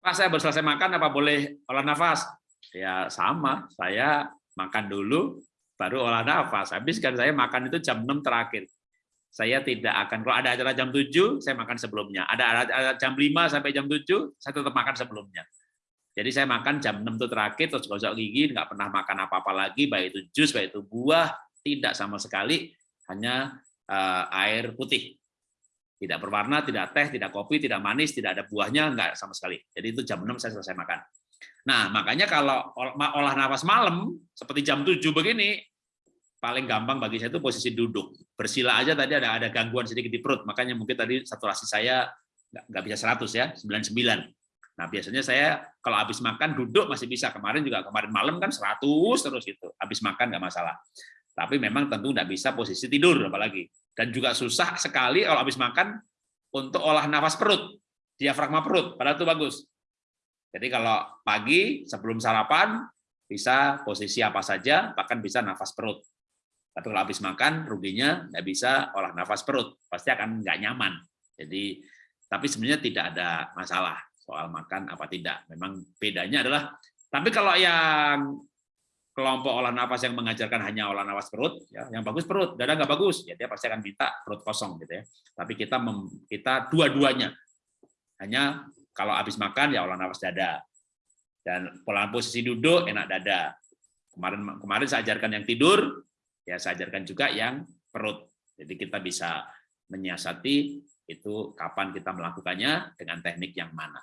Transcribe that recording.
Pak, saya baru selesai makan, apa boleh olah nafas? Ya sama, saya makan dulu, baru olah nafas. Habis kan saya makan itu jam 6 terakhir. Saya tidak akan, kalau ada acara jam 7, saya makan sebelumnya. Ada acara jam 5 sampai jam 7, saya tetap makan sebelumnya. Jadi saya makan jam 6 itu terakhir, terus gosok gigi, nggak pernah makan apa-apa lagi, baik itu jus, baik itu buah, tidak sama sekali, hanya uh, air putih tidak berwarna, tidak teh, tidak kopi, tidak manis, tidak ada buahnya, enggak sama sekali. Jadi itu jam 6 saya selesai makan. Nah, makanya kalau olah nafas malam, seperti jam 7 begini, paling gampang bagi saya itu posisi duduk. Bersila aja tadi ada ada gangguan sedikit di perut, makanya mungkin tadi saturasi saya nggak bisa 100 ya, 99. Nah, biasanya saya kalau habis makan duduk masih bisa. Kemarin juga kemarin malam kan 100 terus itu. Habis makan nggak masalah. Tapi memang tentu nggak bisa posisi tidur apalagi. Dan juga susah sekali kalau habis makan untuk olah nafas perut, diafragma perut, padahal itu bagus. Jadi kalau pagi sebelum sarapan bisa posisi apa saja, bahkan bisa nafas perut. Tapi kalau habis makan ruginya nggak bisa olah nafas perut, pasti akan nggak nyaman. Jadi tapi sebenarnya tidak ada masalah soal makan apa tidak. Memang bedanya adalah tapi kalau yang kelompok olah nafas yang mengajarkan hanya olah nafas perut, ya, yang bagus perut, dada nggak bagus, ya dia pasti akan minta perut kosong gitu ya. Tapi kita mem, kita dua-duanya, hanya kalau habis makan ya olah nafas dada, dan pola posisi duduk enak dada. Kemarin kemarin saya ajarkan yang tidur, ya saya ajarkan juga yang perut. Jadi kita bisa menyiasati itu kapan kita melakukannya dengan teknik yang mana.